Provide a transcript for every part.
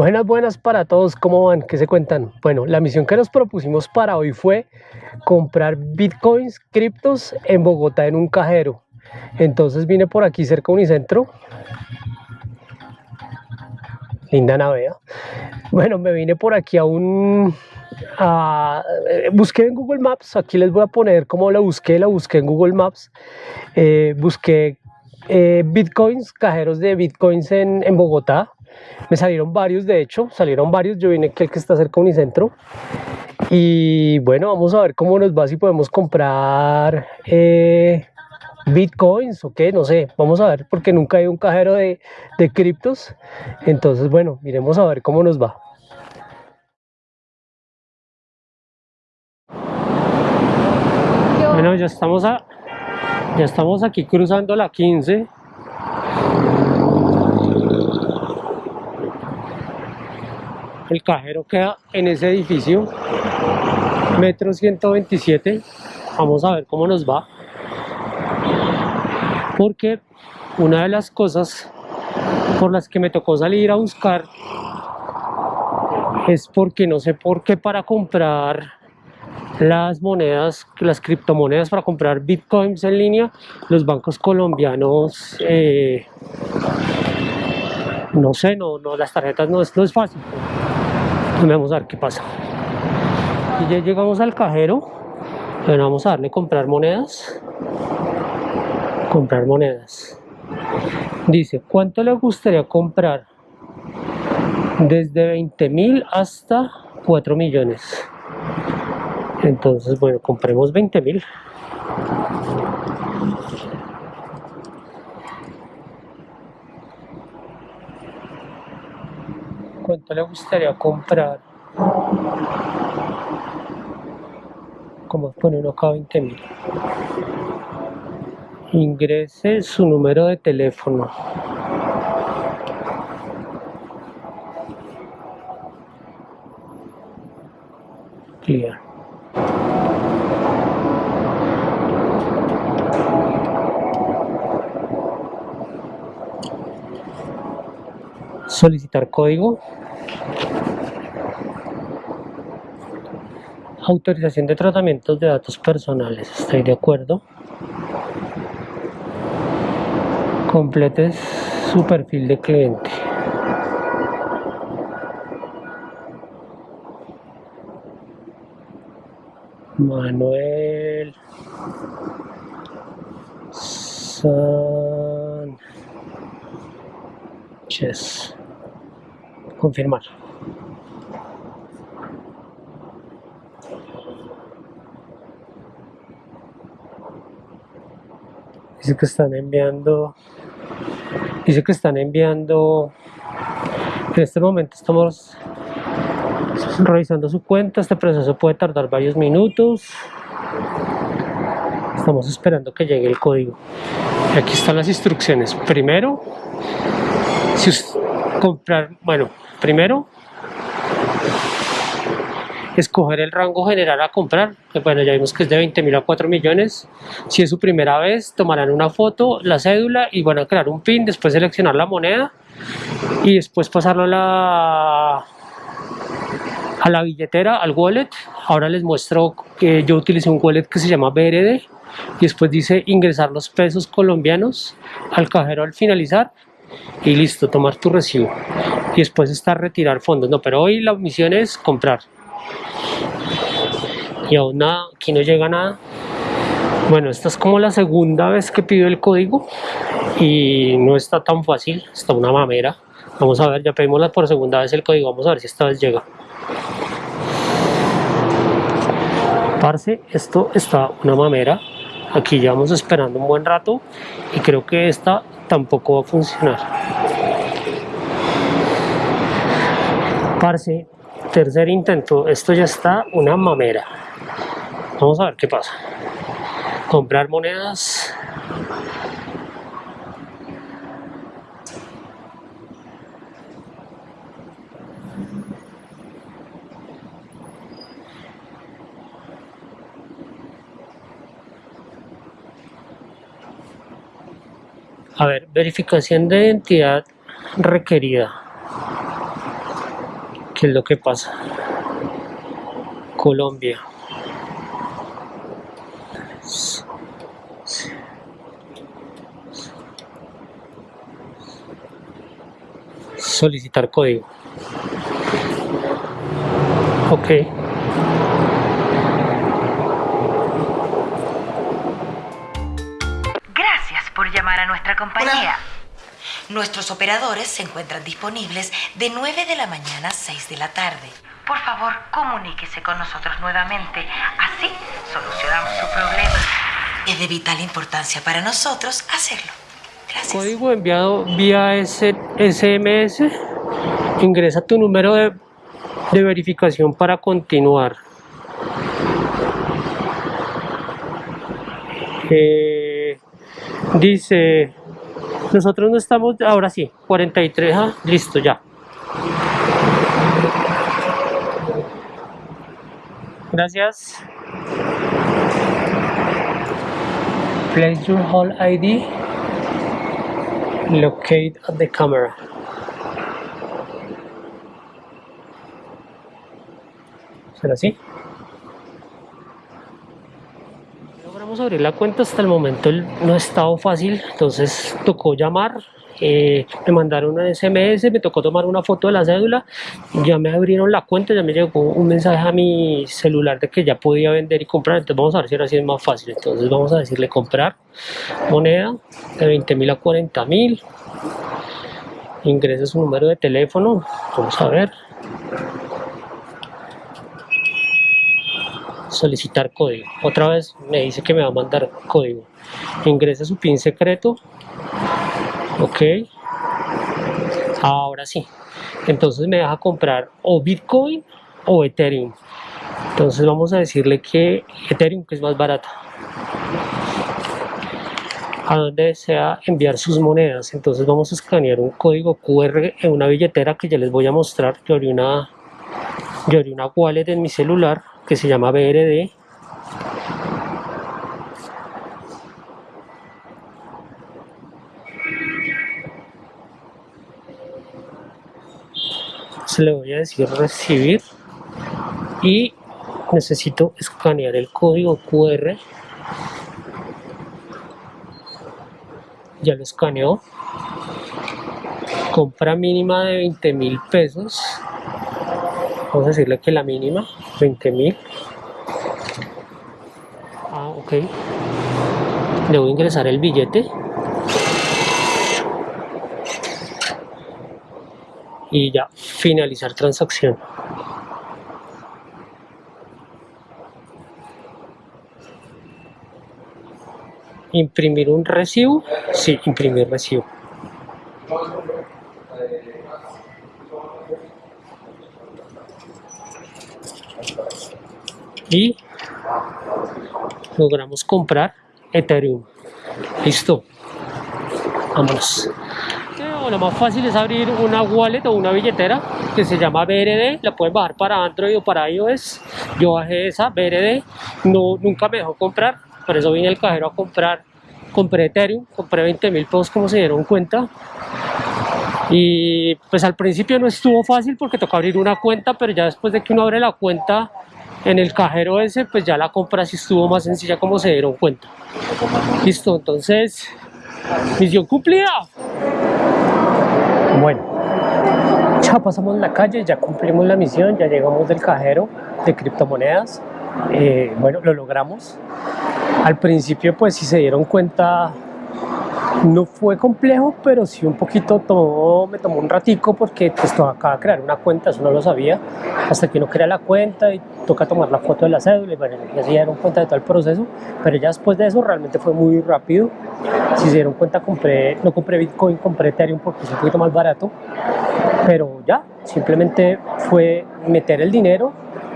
Buenas, buenas para todos, ¿cómo van? ¿Qué se cuentan? Bueno, la misión que nos propusimos para hoy fue comprar bitcoins, criptos en Bogotá en un cajero. Entonces vine por aquí cerca de Unicentro. Linda navea. Bueno, me vine por aquí a un... busqué en Google Maps, aquí les voy a poner cómo la busqué, la busqué en Google Maps. Eh, busqué eh, bitcoins, cajeros de bitcoins en, en Bogotá me salieron varios, de hecho, salieron varios. Yo vine que el que está cerca de Unicentro. Y bueno, vamos a ver cómo nos va, si podemos comprar eh, bitcoins o qué, no sé. Vamos a ver, porque nunca hay un cajero de, de criptos. Entonces, bueno, miremos a ver cómo nos va. Bueno, ya estamos, a, ya estamos aquí cruzando la 15 El cajero queda en ese edificio, metro 127. Vamos a ver cómo nos va. Porque una de las cosas por las que me tocó salir a buscar es porque no sé por qué para comprar las monedas, las criptomonedas para comprar bitcoins en línea, los bancos colombianos, eh, no sé, no, no, las tarjetas no no es fácil. Vamos a ver qué pasa. Y ya llegamos al cajero. Bueno, vamos a darle comprar monedas. Comprar monedas. Dice, ¿cuánto le gustaría comprar? Desde 20 mil hasta 4 millones. Entonces, bueno, compremos 20 mil. Cuánto le gustaría comprar. Como pone uno acá 20 mil. Ingrese su número de teléfono. Clear. solicitar código autorización de tratamientos de datos personales estoy de acuerdo complete su perfil de cliente. Manuel Sánchez. Confirmar. Dice que están enviando, dice que están enviando, en este momento estamos revisando su cuenta, este proceso puede tardar varios minutos, estamos esperando que llegue el código. Aquí están las instrucciones. Primero, si comprar, bueno, primero escoger el rango general a comprar, bueno ya vimos que es de 20 mil a 4 millones, si es su primera vez tomarán una foto, la cédula y van a crear un pin, después seleccionar la moneda y después pasarlo a la, a la billetera, al wallet, ahora les muestro que yo utilicé un wallet que se llama BRD y después dice ingresar los pesos colombianos al cajero al finalizar y listo, tomar tu recibo. Y después está retirar fondos, no, pero hoy la misión es comprar y aún nada, aquí no llega nada. Bueno, esta es como la segunda vez que pido el código y no está tan fácil, está una mamera. Vamos a ver, ya pedimos por segunda vez el código, vamos a ver si esta vez llega. Parce, esto está una mamera. Aquí llevamos esperando un buen rato y creo que esta tampoco va a funcionar. Parce, tercer intento, esto ya está una mamera. Vamos a ver qué pasa. Comprar monedas. A ver, verificación de identidad requerida. ¿Qué es lo que pasa? Colombia. Solicitar código. Ok. Gracias por llamar a nuestra compañía. Nuestros operadores se encuentran disponibles de 9 de la mañana a 6 de la tarde. Por favor, comuníquese con nosotros nuevamente. Así solucionamos su problema. Es de vital importancia para nosotros hacerlo. Gracias. Código enviado vía S- SMS. Ingresa tu número de, de verificación para continuar. Eh, dice, nosotros no estamos, ahora sí, 43, ah, listo ya. Gracias. Place your whole ID. Locate at the camera. ¿Será así? Logramos abrir la cuenta, hasta el momento no ha estado fácil, entonces tocó llamar, eh, me mandaron un SMS, me tocó tomar una foto de la cédula, ya me abrieron la cuenta, ya me llegó un mensaje a mi celular de que ya podía vender y comprar, entonces vamos a ver si ahora sí es más fácil, entonces vamos a decirle comprar moneda de 20 mil a 40 mil, ingresa su número de teléfono, vamos a ver. Solicitar código. Otra vez me dice que me va a mandar código. Ingresa su PIN secreto. Ok. Ahora sí. Entonces me deja comprar o Bitcoin o Ethereum. Entonces vamos a decirle que Ethereum que es más barata. A dónde desea enviar sus monedas. Entonces vamos a escanear un código QR en una billetera que ya les voy a mostrar. Yo abrí una, yo una wallet en mi celular que se llama BRD. Se le voy a decir recibir y necesito escanear el código QR. Ya lo escaneó. Compra mínima de 20 mil pesos. Vamos a decirle que la mínima, 20 mil. Ah, ok. Debo ingresar el billete. Y ya, finalizar transacción. Imprimir un recibo. Sí, imprimir recibo. Y logramos comprar Ethereum. Listo. Vámonos. Lo más fácil es abrir una wallet o una billetera que se llama BRD. La pueden bajar para Android o para iOS. Yo bajé esa BRD. No, nunca me dejó comprar. Por eso vine al cajero a comprar. Compré Ethereum. Compré 20 mil pesos como se dieron cuenta. Y pues al principio no estuvo fácil porque tocó abrir una cuenta, pero ya después de que uno abre la cuenta en el cajero ese, pues ya la compra sí estuvo más sencilla como se dieron cuenta. Listo, entonces, misión cumplida. Bueno, ya pasamos la calle, ya cumplimos la misión, ya llegamos del cajero de criptomonedas. Eh, bueno, lo logramos. Al principio, pues si se dieron cuenta, no fue complejo, pero sí un poquito me tomó un ratico porque pues de crear una cuenta, eso no lo sabía, hasta que uno crea la cuenta y toca tomar la foto de la cédula y bueno, ya se dieron cuenta de todo el proceso, pero ya después de eso realmente fue muy rápido. Si se dieron cuenta, compré, no compré Bitcoin, compré Ethereum porque es un poquito más barato, pero ya, simplemente fue meter el dinero,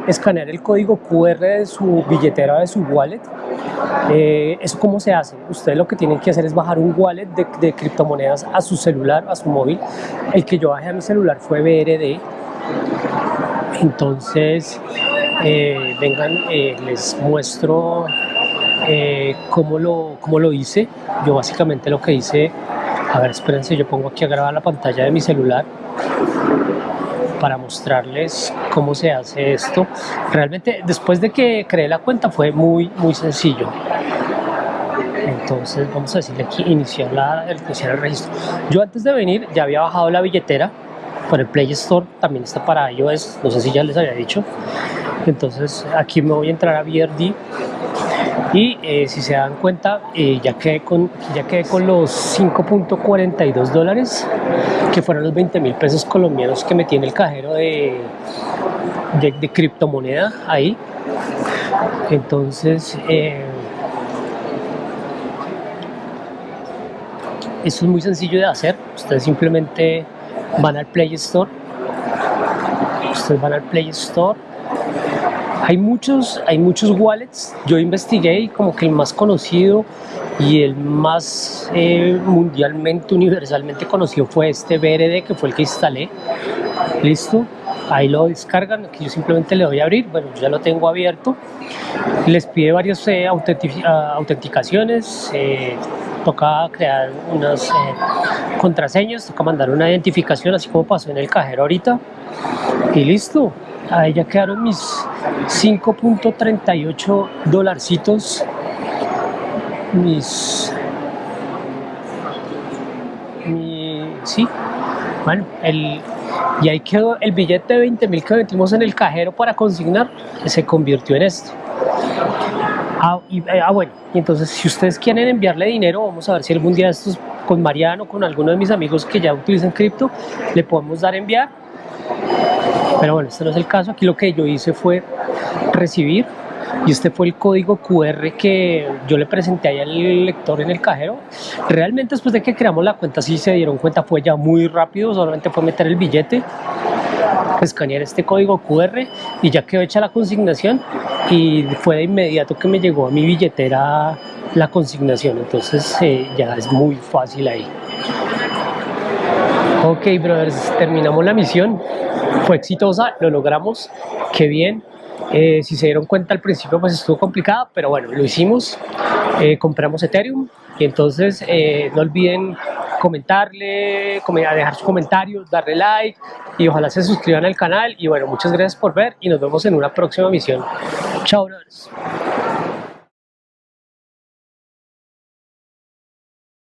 escanear el código QR de su billetera, de su wallet. Eh, ¿Eso cómo se hace? Ustedes lo que tienen que hacer es bajar un wallet de, criptomonedas a su celular, a su móvil. El que yo bajé a mi celular fue BRD. Entonces, eh, vengan, eh, les muestro cómo, lo, cómo lo hice. Yo básicamente lo que hice, a ver, espérense, yo pongo aquí a grabar la pantalla de mi celular para mostrarles cómo se hace esto. Realmente después de que creé la cuenta fue muy muy sencillo. Entonces vamos a decirle aquí iniciar, la, iniciar el registro. Yo antes de venir ya había bajado la billetera por el Play Store, también está para iOS, no sé si ya les había dicho. Entonces aquí me voy a entrar a BRD y eh, si se dan cuenta eh, ya, quedé con, ya quedé con los 5.42 dólares que fueron los 20 mil pesos colombianos que metí en el cajero de, de, criptomoneda ahí. Entonces eh, esto es muy sencillo de hacer. Ustedes simplemente van al Play Store. Ustedes van al Play Store hay muchos, hay muchos wallets, yo investigué y como que el más conocido y el más eh, mundialmente, universalmente conocido fue este BRD que fue el que instalé, listo, ahí lo descargan, aquí yo simplemente le doy a abrir, bueno ya lo tengo abierto, les pide varias eh, ah, autenticaciones, eh, toca crear unas contraseñas, toca mandar una identificación así como pasó en el cajero ahorita. Y listo, ahí ya quedaron mis 5.38 dolarcitos. Mis mi, sí. Bueno el y ahí quedó el billete de 20 mil que metimos en el cajero para consignar se convirtió en esto. Ah, eh, ah bueno y entonces si ustedes quieren enviarle dinero vamos a ver si algún día estos con Mariano con alguno de mis amigos que ya utilizan cripto le podemos dar enviar pero bueno, este no es el caso. Aquí lo que yo hice fue recibir y este fue el código QR que yo le presenté ahí al lector en el cajero. Realmente después de que creamos la cuenta, si se dieron cuenta, fue ya muy rápido, solamente fue meter el billete, escanear este código QR y ya quedó hecha la consignación y fue de inmediato que me llegó a mi billetera la consignación, entonces eh, ya es muy fácil ahí. Ok, brothers, terminamos la misión fue exitosa, lo logramos, qué bien. Eh, si se dieron cuenta al principio pues estuvo complicada, pero bueno, lo hicimos, eh, compramos Ethereum y entonces eh, no olviden comentarle, dejar sus comentarios, darle like y ojalá se suscriban al canal y bueno, muchas gracias por ver y nos vemos en una próxima misión. Chao, brothers.